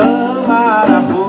amar a boca.